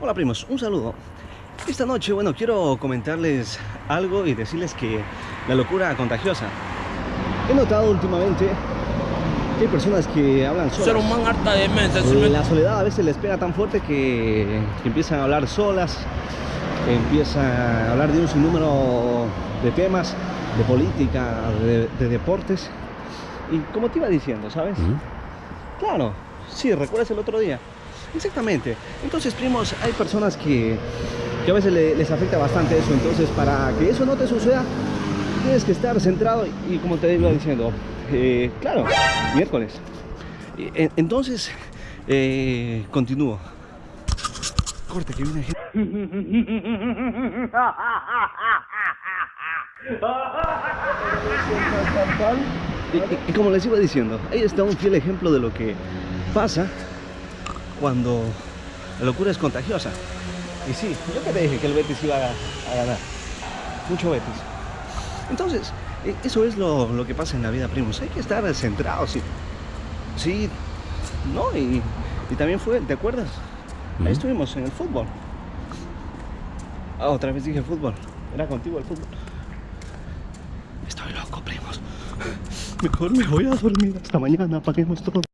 Hola primos, un saludo. Esta noche, bueno, quiero comentarles algo y decirles que la locura contagiosa. He notado últimamente que hay personas que hablan Ser solas. un man harta de mente. ¿sí me- La soledad a veces les pega tan fuerte que, que empiezan a hablar solas, que empiezan a hablar de un sinnúmero de temas, de política, de, de deportes. Y como te iba diciendo, ¿sabes? Claro, sí, recuerdas el otro día. Exactamente. Entonces, primos, hay personas que, que a veces le- les afecta bastante eso. Entonces, para que eso no te suceda, tienes que estar centrado y como te iba diciendo, eh, claro, miércoles. En- Entonces, eh, continúo. Corte, que viene gente. Y, y- y como les iba diciendo, ahí está un fiel ejemplo de lo que pasa cuando la locura es contagiosa. Y sí, yo que te dije que el Betis iba a, a ganar. Mucho Betis. Entonces, e- eso es lo, lo que pasa en la vida, primos. Hay que estar centrados. Sí, sí ¿no? Y, y también fue, ¿te acuerdas? Ahí estuvimos en el fútbol. Ah, otra vez dije fútbol. Era contigo el fútbol. Estoy loco, primos. Mejor me voy a dormir hasta mañana. Apaguemos todo.